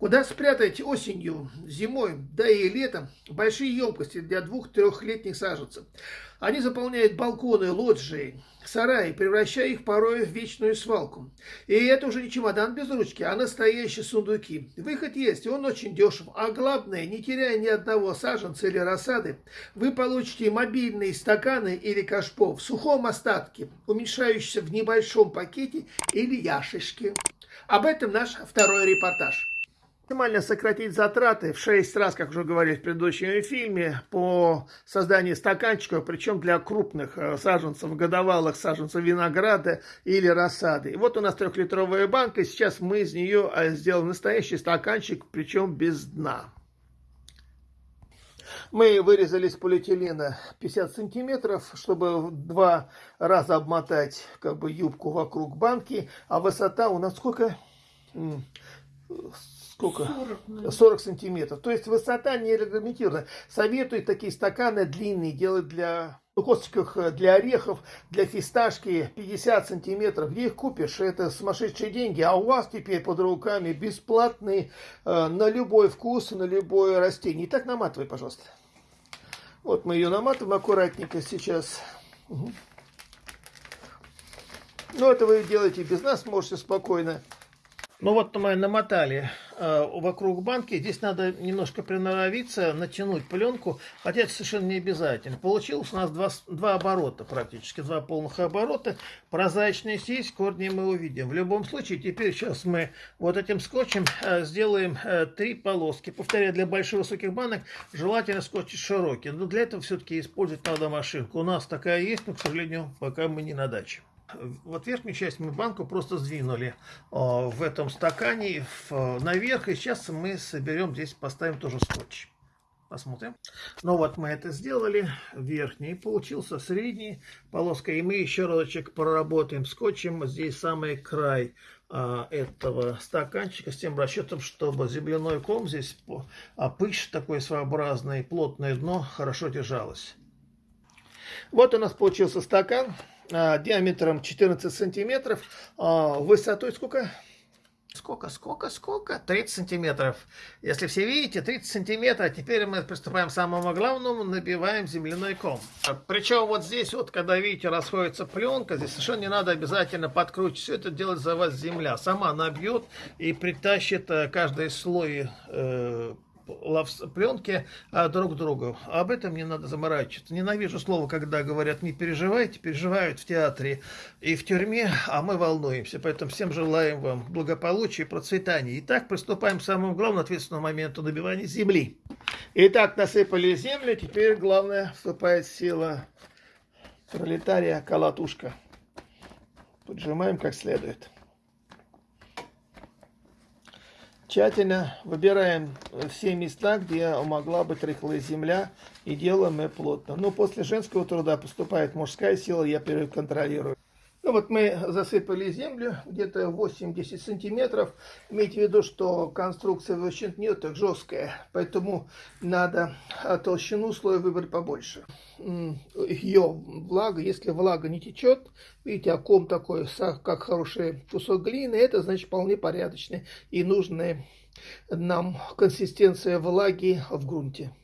Куда спрятать осенью, зимой, да и летом большие емкости для двух-трехлетних саженцев? Они заполняют балконы, лоджии, сараи, превращая их порой в вечную свалку. И это уже не чемодан без ручки, а настоящие сундуки. Выход есть, он очень дешев. А главное, не теряя ни одного саженца или рассады, вы получите мобильные стаканы или кашпо в сухом остатке, уменьшающиеся в небольшом пакете или яшечке. Об этом наш второй репортаж максимально сократить затраты в 6 раз, как уже говорили в предыдущем фильме, по созданию стаканчиков, причем для крупных э, саженцев, годовалых саженцев винограда или рассады. И вот у нас трехлитровая банка, сейчас мы из нее э, сделаем настоящий стаканчик, причем без дна. Мы вырезали из полиэтилена 50 сантиметров, чтобы два раза обмотать как бы юбку вокруг банки, а высота у нас сколько? Сколько? 40, 40 сантиметров. То есть высота не регламентирована. Советую такие стаканы длинные делать для ну, косточках э, для орехов, для фисташки 50 сантиметров. Где их купишь? Это сумасшедшие деньги. А у вас теперь под руками бесплатные э, на любой вкус, на любое растение. Итак, наматывай, пожалуйста. Вот мы ее наматываем аккуратненько сейчас. Угу. Ну, это вы делаете без нас, можете спокойно. Ну вот мы намотали э, вокруг банки. Здесь надо немножко приноровиться, натянуть пленку, хотя это совершенно не обязательно. Получилось у нас два, два оборота практически, два полных оборота. Прозрачная сеть, корни мы увидим. В любом случае, теперь сейчас мы вот этим скотчем э, сделаем э, три полоски. Повторяю, для больших высоких банок желательно скотч широкий. Но для этого все-таки использовать надо машинку. У нас такая есть, но, к сожалению, пока мы не на даче. Вот верхнюю часть мы банку просто сдвинули в этом стакане наверх. И сейчас мы соберем, здесь поставим тоже скотч. Посмотрим. Ну вот мы это сделали. Верхний получился, средний полоска. И мы еще разочек проработаем скотчем. Здесь самый край а, этого стаканчика с тем расчетом, чтобы земляной ком здесь, а пыш такой своеобразный, плотное дно хорошо держалось. Вот у нас получился стакан. А, диаметром 14 сантиметров, а, высотой сколько? Сколько, сколько, сколько? 30 сантиметров. Если все видите, 30 сантиметров. Теперь мы приступаем к самому главному, набиваем земляной ком. Причем вот здесь вот, когда видите, расходится пленка, здесь совершенно не надо обязательно подкручивать. Все это делать за вас земля. Сама набьет и притащит э, каждый слой э, пленки а, друг другу. Об этом не надо заморачиваться. Ненавижу слово, когда говорят не переживайте, переживают в театре и в тюрьме, а мы волнуемся. Поэтому всем желаем вам благополучия и процветания. Итак, приступаем к самому главному ответственному моменту набивания земли. Итак, насыпали землю, теперь главное вступает сила пролетария колотушка. Поджимаем как следует. Тщательно выбираем все места, где могла быть рыхлая земля, и делаем мы плотно. Но после женского труда поступает мужская сила, я контролирую. Ну вот мы засыпали землю где-то 8-10 сантиметров. Имейте в виду, что конструкция очень не так жесткая, поэтому надо толщину слоя выбрать побольше. Ее влага, если влага не течет, видите, оком такой, как хороший кусок глины, это значит вполне порядочный и нужная нам консистенция влаги в грунте.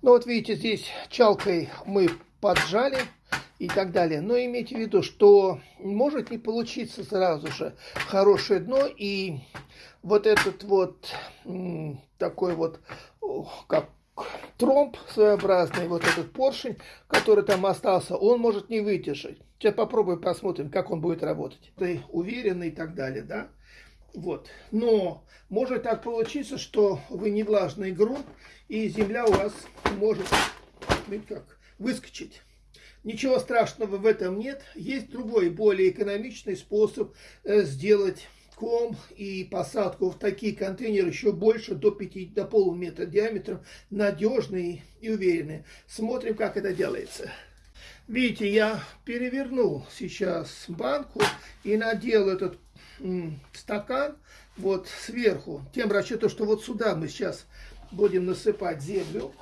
Ну вот видите, здесь чалкой мы поджали и так далее. Но имейте в виду, что может не получиться сразу же хорошее дно, и вот этот вот такой вот, как тромб своеобразный, вот этот поршень, который там остался, он может не выдержать. Сейчас попробуем, посмотрим, как он будет работать. Ты уверенный и так далее, да? Вот. Но может так получиться, что вы не влажный грунт, и земля у вас может, видите как, выскочить. Ничего страшного в этом нет. Есть другой, более экономичный способ э, сделать ком и посадку в такие контейнеры еще больше, до 5, до полуметра диаметром, надежные и уверенные. Смотрим, как это делается. Видите, я перевернул сейчас банку и надел этот стакан вот сверху, тем расчетом, что вот сюда мы сейчас будем насыпать землю,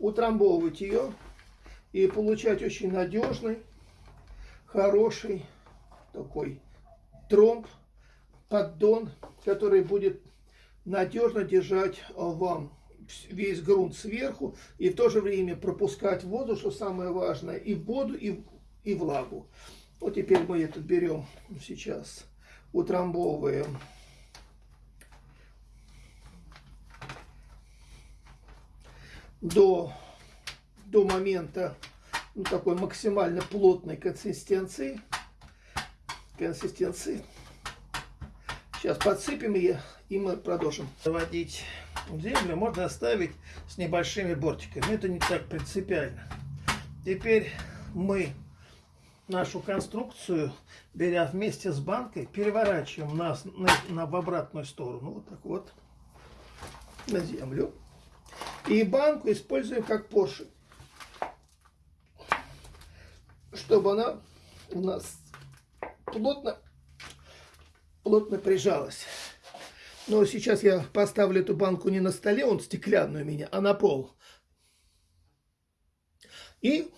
утрамбовывать ее и получать очень надежный, хороший такой тромб, поддон, который будет надежно держать э, вам весь грунт сверху и в то же время пропускать воду, что самое важное, и воду, и, и влагу. Вот теперь мы этот берем сейчас, утрамбовываем. До, до момента ну, такой максимально плотной консистенции. Консистенции. Сейчас подсыпем ее, и мы продолжим. Заводить землю можно оставить с небольшими бортиками. Это не так принципиально. Теперь мы нашу конструкцию, беря вместе с банкой, переворачиваем нас на, на, в обратную сторону. Вот так вот. На землю. И банку используем как поршень. Чтобы она у нас плотно, плотно прижалась. Но сейчас я поставлю эту банку не на столе, он стеклянный у меня, а на пол. И,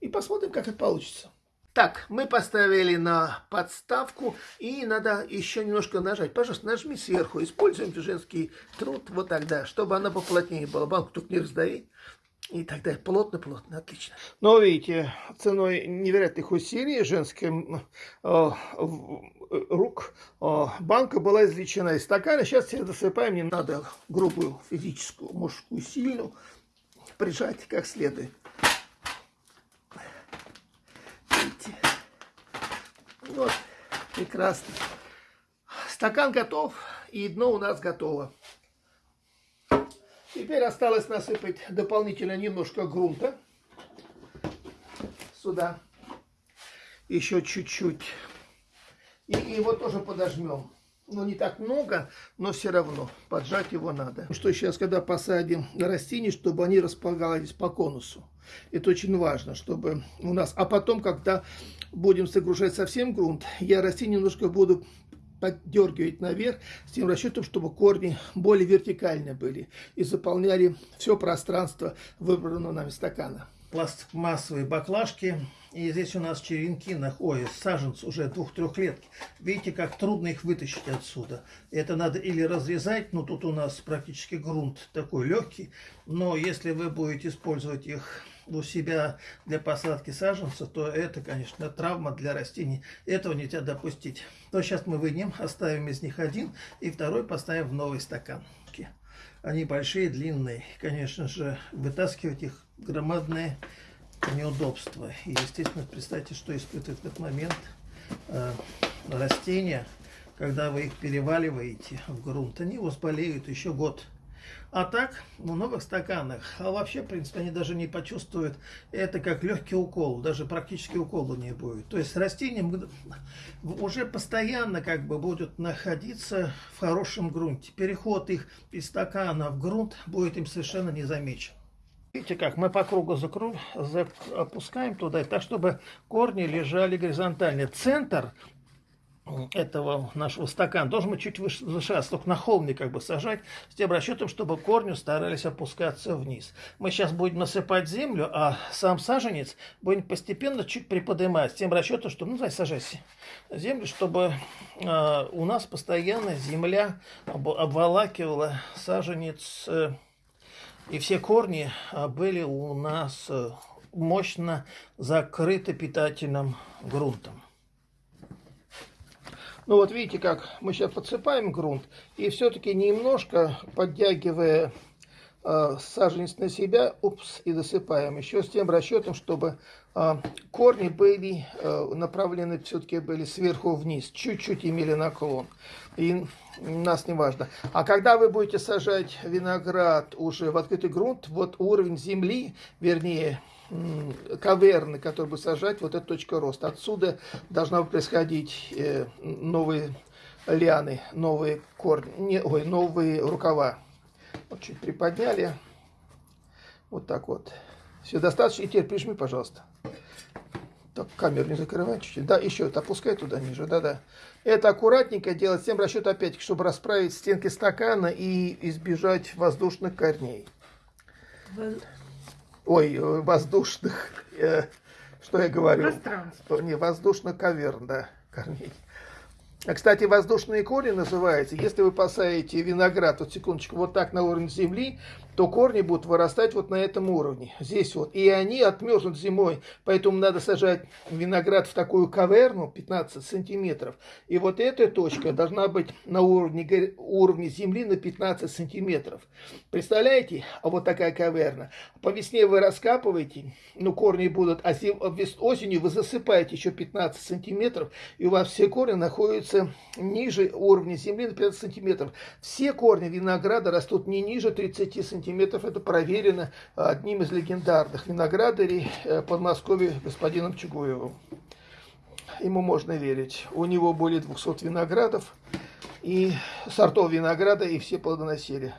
и посмотрим, как это получится. Так, мы поставили на подставку, и надо еще немножко нажать. Пожалуйста, нажми сверху, используем женский труд, вот тогда, чтобы она поплотнее была. Банку только не раздави. И тогда плотно-плотно, отлично. Но видите, ценой невероятных усилий женским э, рук э, банка была извлечена из стакана. Сейчас все досыпаем, не надо грубую физическую, мужскую, сильную прижать как следует. Видите? Вот, прекрасно. Стакан готов, и дно у нас готово. Теперь осталось насыпать дополнительно немножко грунта. Сюда. Еще чуть-чуть. И его тоже подожмем. Ну, не так много, но все равно поджать его надо. Что сейчас, когда посадим растения, чтобы они располагались по конусу. Это очень важно, чтобы у нас... А потом, когда будем загружать совсем грунт, я растения немножко буду поддергивать наверх с тем расчетом, чтобы корни более вертикально были и заполняли все пространство выбранного нами стакана. Пластмассовые баклажки. И здесь у нас черенки, на ой, саженцы уже двух-трехлетки. Видите, как трудно их вытащить отсюда. Это надо или разрезать, но тут у нас практически грунт такой легкий. Но если вы будете использовать их у себя для посадки саженцев, то это, конечно, травма для растений. Этого нельзя допустить. То сейчас мы вынем, оставим из них один, и второй поставим в новый стакан. Они большие, длинные. Конечно же, вытаскивать их громадное неудобство. И, естественно, представьте, что испытывает в этот момент э, растения, когда вы их переваливаете в грунт. Они у вас болеют еще год. А так, в новых стаканах, а вообще, в принципе, они даже не почувствуют это как легкий укол, даже практически укола не будет. То есть растения уже постоянно как бы будут находиться в хорошем грунте. Переход их из стакана в грунт будет им совершенно не замечен. Видите как, мы по кругу закру... опускаем туда, так чтобы корни лежали горизонтально. Центр этого нашего стакана должен быть чуть выше, выше только на холме как бы сажать, с тем расчетом, чтобы корни старались опускаться вниз. Мы сейчас будем насыпать землю, а сам саженец будем постепенно чуть приподнимать, с тем расчетом, что, ну, давай сажайся землю, чтобы э, у нас постоянно земля об, обволакивала саженец, э, и все корни э, были у нас э, мощно закрыты питательным грунтом. Ну вот видите, как мы сейчас подсыпаем грунт, и все-таки немножко подтягивая э, саженец на себя, упс, и досыпаем. Еще с тем расчетом, чтобы э, корни были э, направлены, все-таки были сверху вниз, чуть-чуть имели наклон. И нас не важно. А когда вы будете сажать виноград уже в открытый грунт, вот уровень земли, вернее, каверны, которые бы сажать, вот эта точка роста. Отсюда должна происходить э, новые лианы, новые корни, не, ой, новые рукава. Вот чуть приподняли. Вот так вот. Все достаточно. И теперь прижми, пожалуйста. Так, камеру не закрывай чуть-чуть. Да, еще это опускай туда ниже. Да-да. Это аккуратненько делать, с тем расчет опять, чтобы расправить стенки стакана и избежать воздушных корней ой, э, воздушных, э, что я говорю? Пространство. Не, воздушных каверн, да, корней. А, кстати, воздушные корни называются. Если вы посадите виноград, вот секундочку, вот так на уровне земли, то корни будут вырастать вот на этом уровне. Здесь вот. И они отмерзнут зимой. Поэтому надо сажать виноград в такую каверну 15 сантиметров. И вот эта точка должна быть на уровне, уровне земли на 15 сантиметров. Представляете? А вот такая каверна. По весне вы раскапываете, ну корни будут, а осенью вы засыпаете еще 15 сантиметров. И у вас все корни находятся ниже уровня земли на 15 сантиметров. Все корни винограда растут не ниже 30 сантиметров сантиметров. Это проверено одним из легендарных виноградарей э, Подмосковья господином Чугуевым. Ему можно верить. У него более 200 виноградов и сортов винограда, и все плодоносили.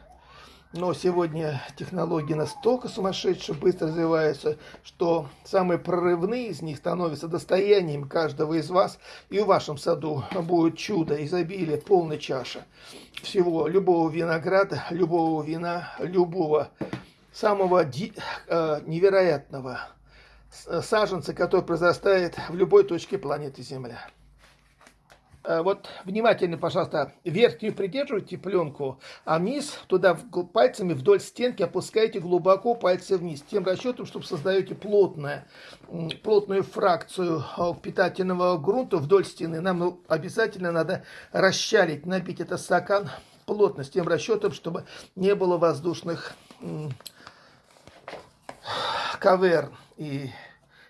Но сегодня технологии настолько сумасшедшие, быстро развиваются, что самые прорывные из них становятся достоянием каждого из вас. И в вашем саду будет чудо, изобилие, полная чаша всего, любого винограда, любого вина, любого самого э, невероятного саженца, который произрастает в любой точке планеты Земля. Э, вот внимательно, пожалуйста, верхнюю придерживайте пленку, а низ туда пальцами вдоль стенки опускайте глубоко пальцы вниз, тем расчетом, чтобы создаете плотное, плотную фракцию э, питательного грунта вдоль стены. Нам обязательно надо расщалить, набить этот стакан плотно, с тем расчетом, чтобы не было воздушных каверн. И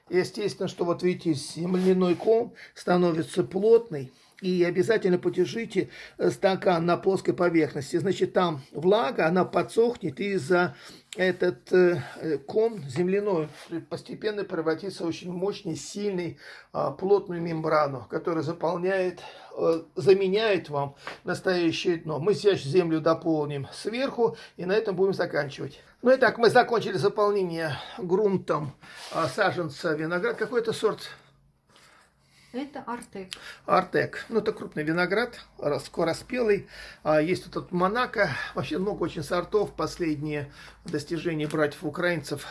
естественно, что вот видите, земляной ком становится плотный, и обязательно подержите э, стакан на плоской поверхности. Значит, там влага, она подсохнет, и за этот э, ком земляной постепенно превратится в очень мощный, сильный, э, плотную мембрану, которая заполняет, э, заменяет вам настоящее дно. Мы сейчас землю дополним сверху, и на этом будем заканчивать. Ну и так, мы закончили заполнение грунтом э, саженца виноград. Какой это сорт? Это Артек. Артек. Ну, это крупный виноград, скороспелый. А, есть вот Монако. Вообще много очень сортов. Последние достижения братьев-украинцев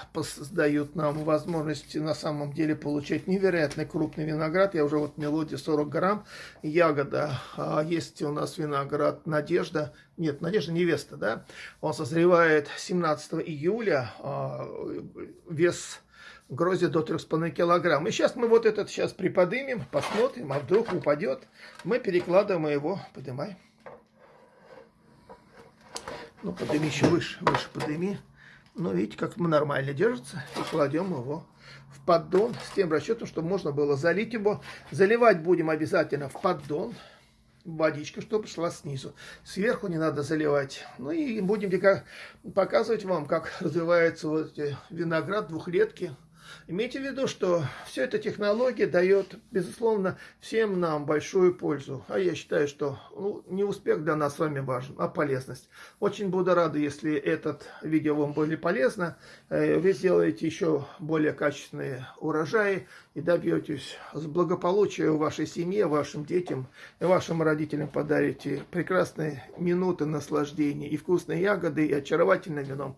дают нам возможность на самом деле получать невероятно крупный виноград. Я уже вот мелодия 40 грамм. Ягода. А, есть у нас виноград Надежда. Нет, Надежда невеста, да? Он созревает 17 июля. А, вес грозе до 3,5 килограмм. И сейчас мы вот этот сейчас приподнимем, посмотрим, а вдруг упадет. Мы перекладываем его, поднимай. Ну, подними еще выше, выше подними. Ну, видите, как нормально держится. И кладем его в поддон с тем расчетом, чтобы можно было залить его. Заливать будем обязательно в поддон водичка, чтобы шла снизу. Сверху не надо заливать. Ну и будем показывать вам, как развивается вот виноград двухлетки Имейте в виду, что вся эта технология дает, безусловно, всем нам большую пользу. А я считаю, что ну, не успех для нас с вами важен, а полезность. Очень буду рад, если этот видео вам было полезно. Э, вы сделаете еще более качественные урожаи и добьетесь благополучия в вашей семье, вашим детям и вашим родителям подарите прекрасные минуты наслаждения и вкусные ягоды, и очаровательным вином.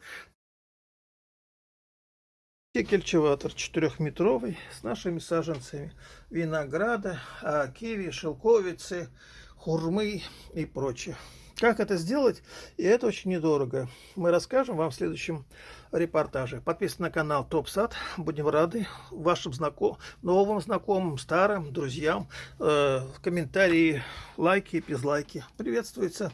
Кельчеватор четырехметровый с нашими саженцами винограда, а, киви, шелковицы, хурмы и прочее. Как это сделать? И это очень недорого. Мы расскажем вам в следующем репортаже. Подписывайтесь на канал Топ Сад. Будем рады вашим знаком... новым знакомым, старым, друзьям. Э, комментарии, лайки, безлайки. Приветствуется.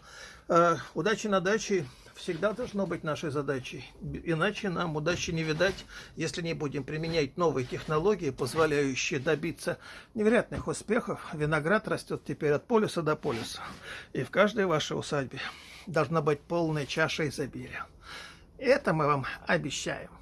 Э, удачи на даче всегда должно быть нашей задачей. Иначе нам удачи не видать, если не будем применять новые технологии, позволяющие добиться невероятных успехов. Виноград растет теперь от полюса до полюса. И в каждой вашей усадьбе должна быть полная чаша изобилия. Это мы вам обещаем.